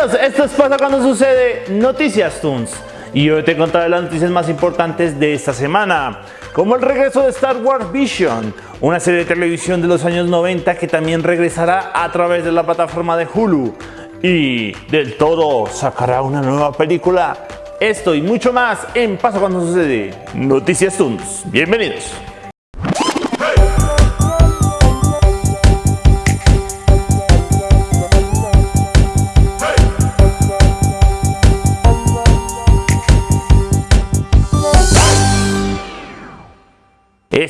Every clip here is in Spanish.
Bienvenidos, esto es Pasa Cuando Sucede Noticias Toons y hoy te contaré las noticias más importantes de esta semana como el regreso de Star Wars Vision, una serie de televisión de los años 90 que también regresará a través de la plataforma de Hulu y del todo sacará una nueva película. Esto y mucho más en Pasa Cuando Sucede Noticias Toons. Bienvenidos.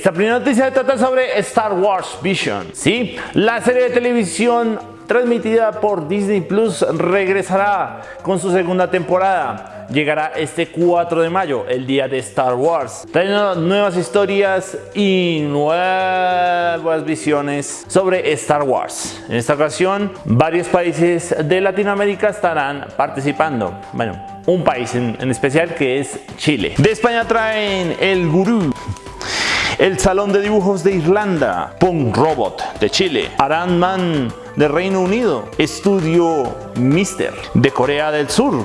Esta primera noticia trata sobre Star Wars Vision, ¿sí? La serie de televisión transmitida por Disney Plus regresará con su segunda temporada. Llegará este 4 de mayo, el día de Star Wars. Trae nuevas historias y nuevas visiones sobre Star Wars. En esta ocasión, varios países de Latinoamérica estarán participando. Bueno, un país en, en especial que es Chile. De España traen El Gurú, el Salón de Dibujos de Irlanda, Punk Robot de Chile, Aranman de Reino Unido, Estudio Mister de Corea del Sur,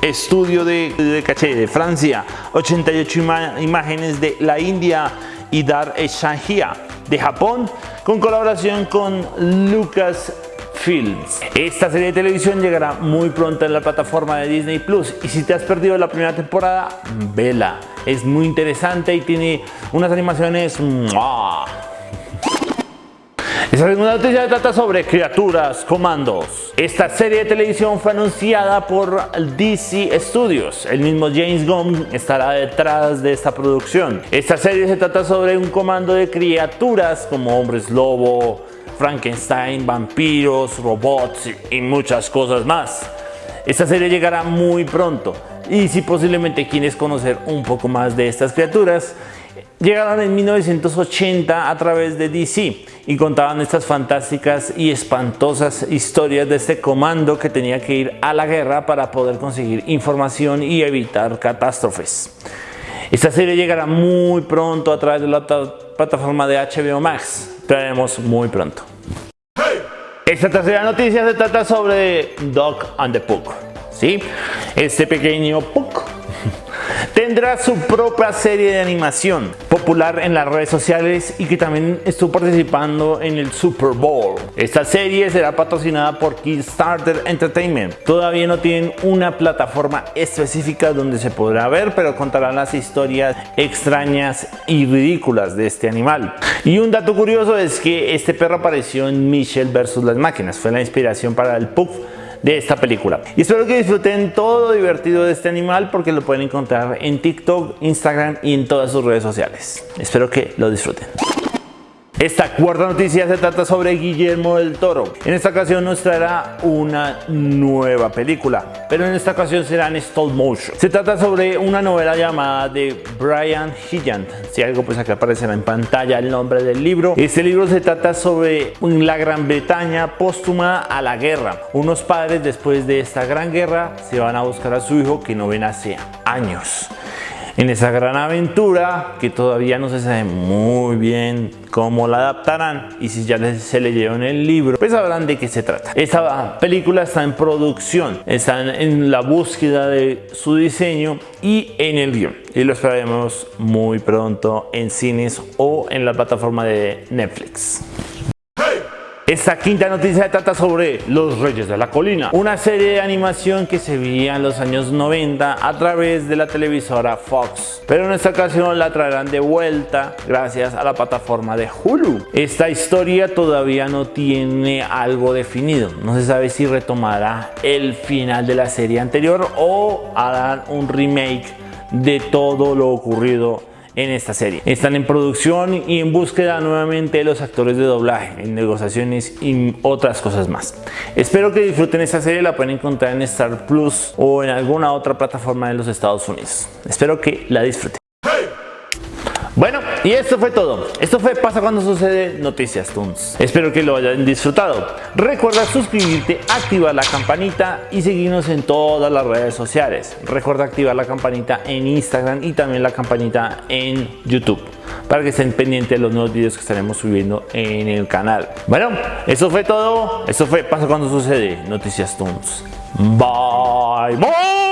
Estudio de, de Caché de Francia, 88 imágenes de la India y Dar de Japón con colaboración con Lucas Esta serie de televisión llegará muy pronto en la plataforma de Disney Plus y si te has perdido la primera temporada, vela. Es muy interesante y tiene unas animaciones... Esta segunda noticia trata sobre criaturas, comandos. Esta serie de televisión fue anunciada por DC Studios. El mismo James Gunn estará detrás de esta producción. Esta serie se trata sobre un comando de criaturas como hombres lobo, Frankenstein, vampiros, robots y muchas cosas más. Esta serie llegará muy pronto y si posiblemente quieres conocer un poco más de estas criaturas, llegaron en 1980 a través de DC y contaban estas fantásticas y espantosas historias de este comando que tenía que ir a la guerra para poder conseguir información y evitar catástrofes. Esta serie llegará muy pronto a través de la plataforma de HBO Max traemos muy pronto. Esta tercera noticia se trata sobre Dog and the Puck. ¿sí? Este pequeño Puck tendrá su propia serie de animación popular en las redes sociales y que también estuvo participando en el Super Bowl. Esta serie será patrocinada por Kickstarter Entertainment. Todavía no tienen una plataforma específica donde se podrá ver, pero contarán las historias extrañas y ridículas de este animal. Y un dato curioso es que este perro apareció en Michelle vs. las máquinas. Fue la inspiración para el Puff de esta película. Y espero que disfruten todo lo divertido de este animal porque lo pueden encontrar en TikTok, Instagram y en todas sus redes sociales. Espero que lo disfruten. Esta cuarta noticia se trata sobre Guillermo del Toro. En esta ocasión nos traerá una nueva película, pero en esta ocasión será en stop motion. Se trata sobre una novela llamada de Brian Hilland. Si algo pues acá aparecerá en pantalla el nombre del libro. Este libro se trata sobre la Gran Bretaña póstuma a la guerra. Unos padres después de esta gran guerra se van a buscar a su hijo que no ven hace años en esa gran aventura que todavía no se sabe muy bien cómo la adaptarán y si ya se leyeron el libro pues sabrán de qué se trata. Esta película está en producción, están en la búsqueda de su diseño y en el guion y lo esperaremos muy pronto en cines o en la plataforma de Netflix. Esta quinta noticia trata sobre Los Reyes de la Colina, una serie de animación que se veía en los años 90 a través de la televisora Fox, pero en esta ocasión la traerán de vuelta gracias a la plataforma de Hulu. Esta historia todavía no tiene algo definido, no se sabe si retomará el final de la serie anterior o harán un remake de todo lo ocurrido en esta serie. Están en producción y en búsqueda nuevamente de los actores de doblaje, en negociaciones y otras cosas más. Espero que disfruten esta serie, la pueden encontrar en Star Plus o en alguna otra plataforma de los Estados Unidos. Espero que la disfruten. Bueno, y esto fue todo. Esto fue Pasa cuando sucede Noticias Tunes. Espero que lo hayan disfrutado. Recuerda suscribirte, activar la campanita y seguirnos en todas las redes sociales. Recuerda activar la campanita en Instagram y también la campanita en YouTube para que estén pendientes de los nuevos videos que estaremos subiendo en el canal. Bueno, eso fue todo. Eso fue Pasa cuando sucede Noticias Tunes. Bye. Bye.